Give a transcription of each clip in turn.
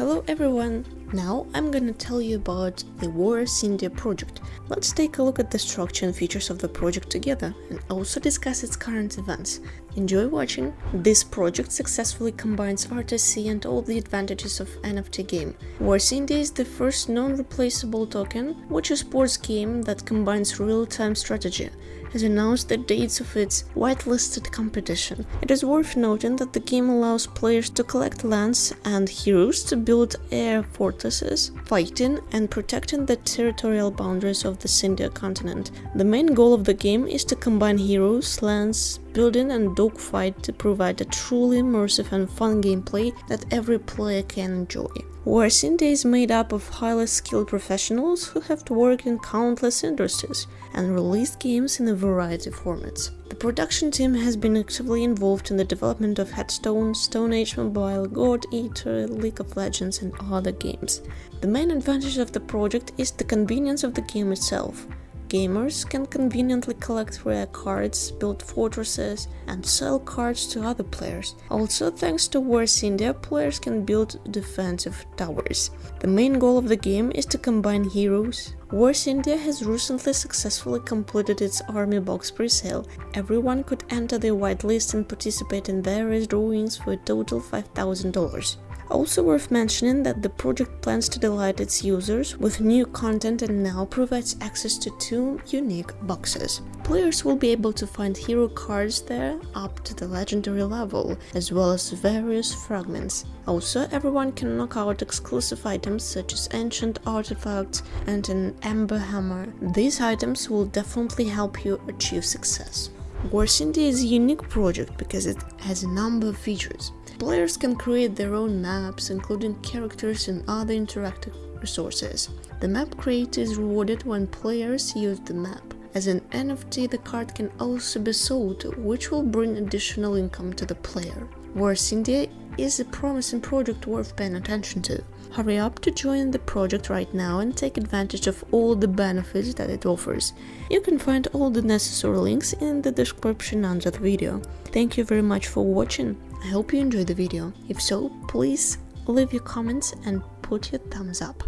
Hello everyone! Now I'm gonna tell you about the Wars India project. Let's take a look at the structure and features of the project together and also discuss its current events. Enjoy watching! This project successfully combines RTC and all the advantages of NFT game. Wars India is the first non-replaceable token, which is a sports game that combines real-time strategy has announced the dates of its whitelisted competition. It is worth noting that the game allows players to collect lands and heroes to build air fortresses, fighting and protecting the territorial boundaries of the India continent. The main goal of the game is to combine heroes, lands, building and dogfight to provide a truly immersive and fun gameplay that every player can enjoy. Wars is made up of highly skilled professionals who have worked in countless industries and released games in a variety of formats. The production team has been actively involved in the development of Hearthstone, Stone Age Mobile, God Eater, League of Legends and other games. The main advantage of the project is the convenience of the game itself. Gamers can conveniently collect rare cards, build fortresses, and sell cards to other players. Also, thanks to Wars India, players can build defensive towers. The main goal of the game is to combine heroes. Wars India has recently successfully completed its army box pre-sale. Everyone could enter the whitelist and participate in various drawings for a total $5,000. Also worth mentioning that the project plans to delight its users with new content and now provides access to two unique boxes. Players will be able to find hero cards there up to the legendary level, as well as various fragments. Also, everyone can knock out exclusive items such as ancient artifacts and an ember hammer. These items will definitely help you achieve success. Wars India is a unique project because it has a number of features. Players can create their own maps, including characters and other interactive resources. The map creator is rewarded when players use the map. As an NFT, the card can also be sold, which will bring additional income to the player. Wars India is a promising project worth paying attention to. Hurry up to join the project right now and take advantage of all the benefits that it offers. You can find all the necessary links in the description under the video. Thank you very much for watching. I hope you enjoyed the video. If so, please leave your comments and put your thumbs up.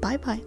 Bye bye.